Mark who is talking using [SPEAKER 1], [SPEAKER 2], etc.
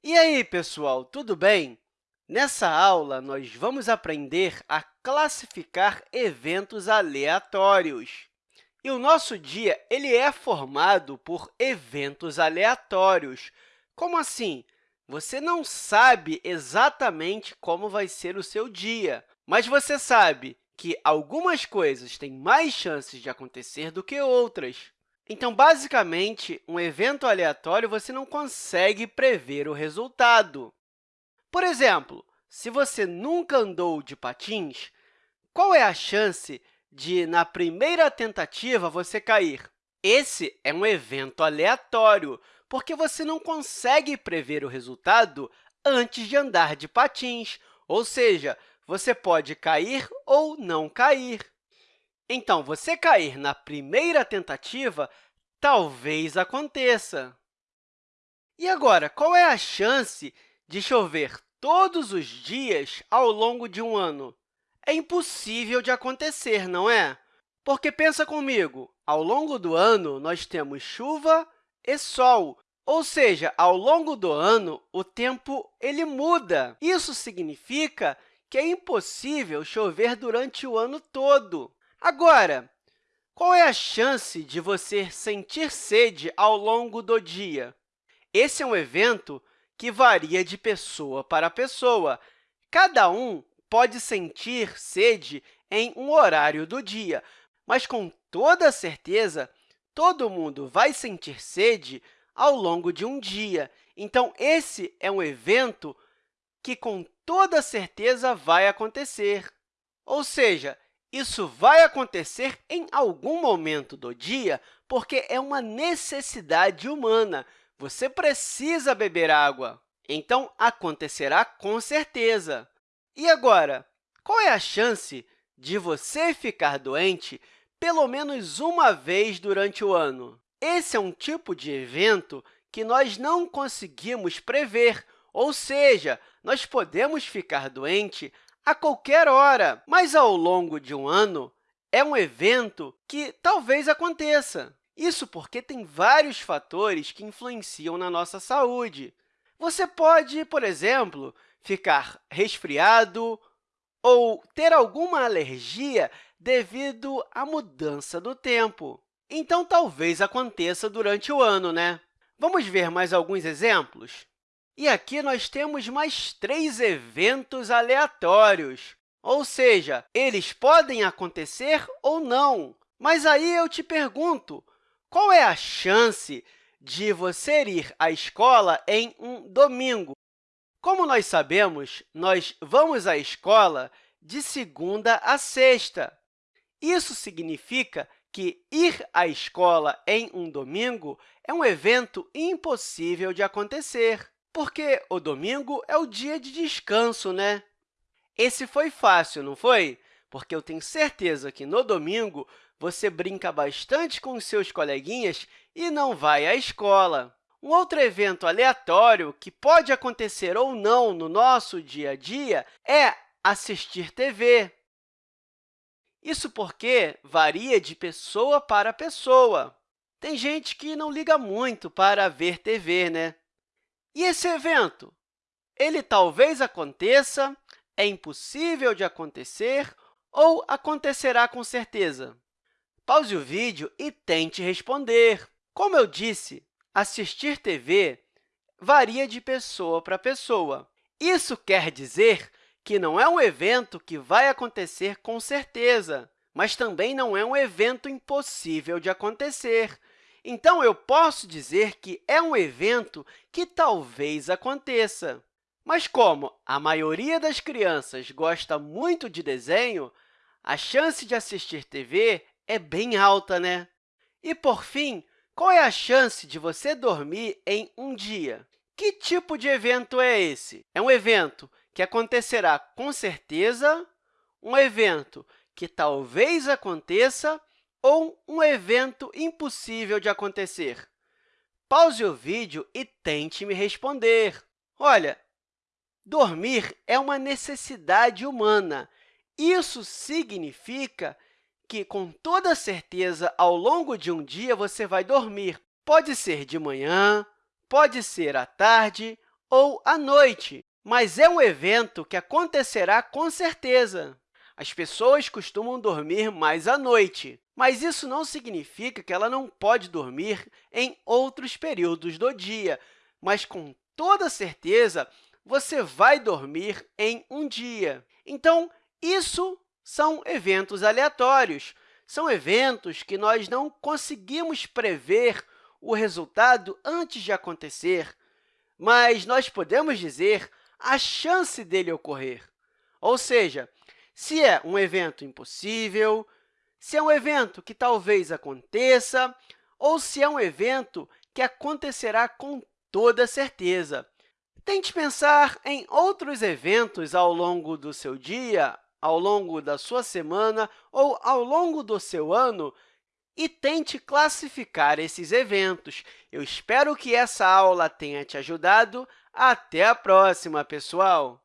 [SPEAKER 1] E aí, pessoal, tudo bem? Nessa aula, nós vamos aprender a classificar eventos aleatórios. E o nosso dia ele é formado por eventos aleatórios. Como assim? Você não sabe exatamente como vai ser o seu dia, mas você sabe que algumas coisas têm mais chances de acontecer do que outras. Então, basicamente, um evento aleatório você não consegue prever o resultado. Por exemplo, se você nunca andou de patins, qual é a chance de, na primeira tentativa, você cair? Esse é um evento aleatório, porque você não consegue prever o resultado antes de andar de patins, ou seja, você pode cair ou não cair. Então, você cair na primeira tentativa talvez aconteça. E agora, qual é a chance de chover todos os dias ao longo de um ano? É impossível de acontecer, não é? Porque, pensa comigo, ao longo do ano, nós temos chuva e sol, ou seja, ao longo do ano, o tempo ele muda. Isso significa que é impossível chover durante o ano todo. Agora, qual é a chance de você sentir sede ao longo do dia? Esse é um evento que varia de pessoa para pessoa. Cada um pode sentir sede em um horário do dia, mas, com toda certeza, todo mundo vai sentir sede ao longo de um dia. Então, esse é um evento que, com toda certeza, vai acontecer. Ou seja, isso vai acontecer em algum momento do dia, porque é uma necessidade humana. Você precisa beber água. Então, acontecerá com certeza. E agora, qual é a chance de você ficar doente pelo menos uma vez durante o ano? Esse é um tipo de evento que nós não conseguimos prever, ou seja, nós podemos ficar doente a qualquer hora, mas ao longo de um ano é um evento que talvez aconteça. Isso porque tem vários fatores que influenciam na nossa saúde. Você pode, por exemplo, ficar resfriado ou ter alguma alergia devido à mudança do tempo. Então, talvez aconteça durante o ano, né? Vamos ver mais alguns exemplos? E aqui nós temos mais três eventos aleatórios, ou seja, eles podem acontecer ou não. Mas aí eu te pergunto, qual é a chance de você ir à escola em um domingo? Como nós sabemos, nós vamos à escola de segunda a sexta. Isso significa que ir à escola em um domingo é um evento impossível de acontecer porque o domingo é o dia de descanso, né? Esse foi fácil, não foi? Porque eu tenho certeza que no domingo você brinca bastante com seus coleguinhas e não vai à escola. Um outro evento aleatório que pode acontecer ou não no nosso dia a dia é assistir TV. Isso porque varia de pessoa para pessoa. Tem gente que não liga muito para ver TV, né? E esse evento? Ele talvez aconteça, é impossível de acontecer ou acontecerá com certeza? Pause o vídeo e tente responder. Como eu disse, assistir TV varia de pessoa para pessoa. Isso quer dizer que não é um evento que vai acontecer com certeza, mas também não é um evento impossível de acontecer. Então, eu posso dizer que é um evento que talvez aconteça. Mas como a maioria das crianças gosta muito de desenho, a chance de assistir TV é bem alta, né? E, por fim, qual é a chance de você dormir em um dia? Que tipo de evento é esse? É um evento que acontecerá com certeza, um evento que talvez aconteça ou um evento impossível de acontecer? Pause o vídeo e tente me responder. Olha, dormir é uma necessidade humana. Isso significa que, com toda certeza, ao longo de um dia, você vai dormir. Pode ser de manhã, pode ser à tarde ou à noite, mas é um evento que acontecerá com certeza. As pessoas costumam dormir mais à noite, mas isso não significa que ela não pode dormir em outros períodos do dia, mas, com toda certeza, você vai dormir em um dia. Então, isso são eventos aleatórios. São eventos que nós não conseguimos prever o resultado antes de acontecer, mas nós podemos dizer a chance dele ocorrer. Ou seja, se é um evento impossível, se é um evento que talvez aconteça, ou se é um evento que acontecerá com toda certeza. Tente pensar em outros eventos ao longo do seu dia, ao longo da sua semana ou ao longo do seu ano e tente classificar esses eventos. Eu espero que essa aula tenha te ajudado. Até a próxima, pessoal!